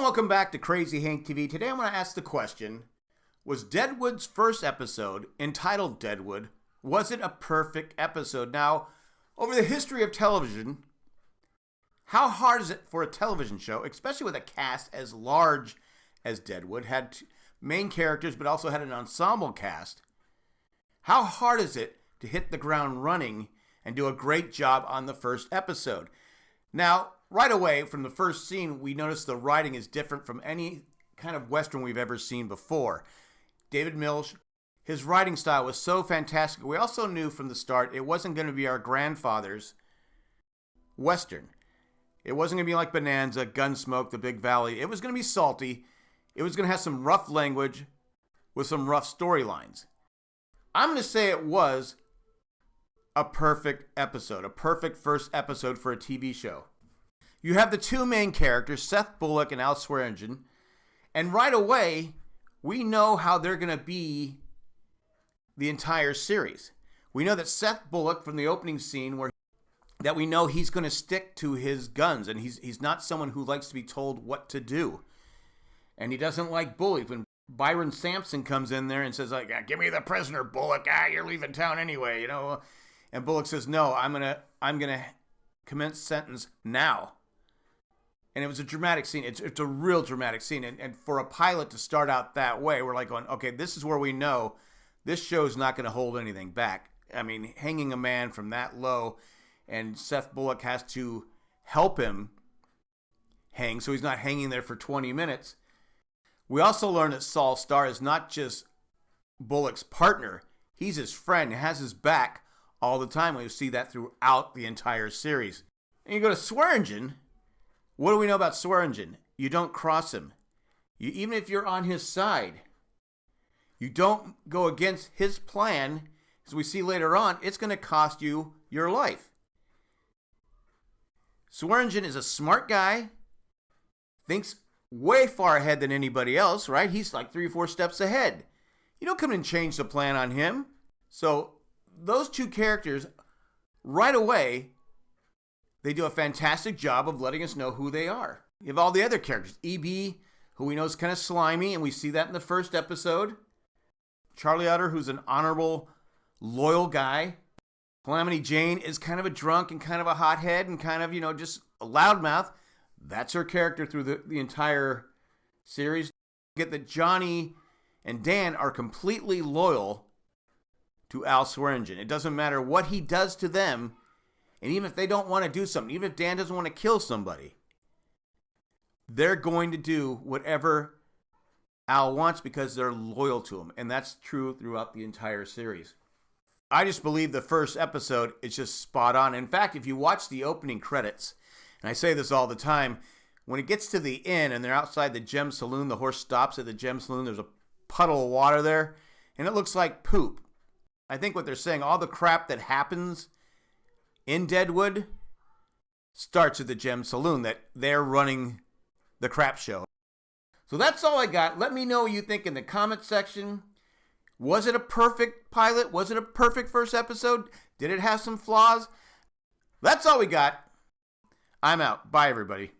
and welcome back to Crazy Hank TV. Today I'm going to ask the question Was Deadwood's first episode, entitled Deadwood, was it a perfect episode? Now, over the history of television, how hard is it for a television show, especially with a cast as large as Deadwood, had main characters but also had an ensemble cast? How hard is it to hit the ground running and do a great job on the first episode? Now, right away from the first scene, we notice the writing is different from any kind of Western we've ever seen before. David Milch, his writing style was so fantastic. We also knew from the start it wasn't going to be our grandfather's Western. It wasn't going to be like Bonanza, Gunsmoke, The Big Valley. It was going to be salty. It was going to have some rough language with some rough storylines. I'm going to say it was a perfect episode, a perfect first episode for a TV show. You have the two main characters, Seth Bullock and Al Swearengen, and right away, we know how they're going to be the entire series. We know that Seth Bullock from the opening scene where that we know he's going to stick to his guns and he's he's not someone who likes to be told what to do. And he doesn't like bullies. When Byron Sampson comes in there and says like, "Give me the prisoner, Bullock. Ah, you're leaving town anyway," you know. And Bullock says, "No, I'm going to I'm going to commence sentence now." And it was a dramatic scene. It's, it's a real dramatic scene. And, and for a pilot to start out that way, we're like going, okay, this is where we know this show's not going to hold anything back. I mean, hanging a man from that low, and Seth Bullock has to help him hang so he's not hanging there for 20 minutes. We also learn that Sol Star is not just Bullock's partner, he's his friend, has his back all the time. We see that throughout the entire series. And you go to Swearengen. What do we know about Swearengen? You don't cross him. You, even if you're on his side, you don't go against his plan, as we see later on, it's going to cost you your life. Swearengen is a smart guy, thinks way far ahead than anybody else, right? He's like three or four steps ahead. You don't come and change the plan on him. So those two characters, right away, they do a fantastic job of letting us know who they are. You have all the other characters. EB, who we know is kind of slimy, and we see that in the first episode. Charlie Utter, who's an honorable, loyal guy. Calamity Jane is kind of a drunk and kind of a hothead and kind of, you know, just a loudmouth. That's her character through the, the entire series. Get that Johnny and Dan are completely loyal to Al Swearengen. It doesn't matter what he does to them, and even if they don't want to do something, even if Dan doesn't want to kill somebody, they're going to do whatever Al wants because they're loyal to him. And that's true throughout the entire series. I just believe the first episode is just spot on. In fact, if you watch the opening credits, and I say this all the time, when it gets to the inn and they're outside the Gem Saloon, the horse stops at the Gem Saloon, there's a puddle of water there, and it looks like poop. I think what they're saying, all the crap that happens in Deadwood starts at the Gem Saloon, that they're running the crap show. So that's all I got. Let me know what you think in the comment section. Was it a perfect pilot? Was it a perfect first episode? Did it have some flaws? That's all we got. I'm out. Bye, everybody.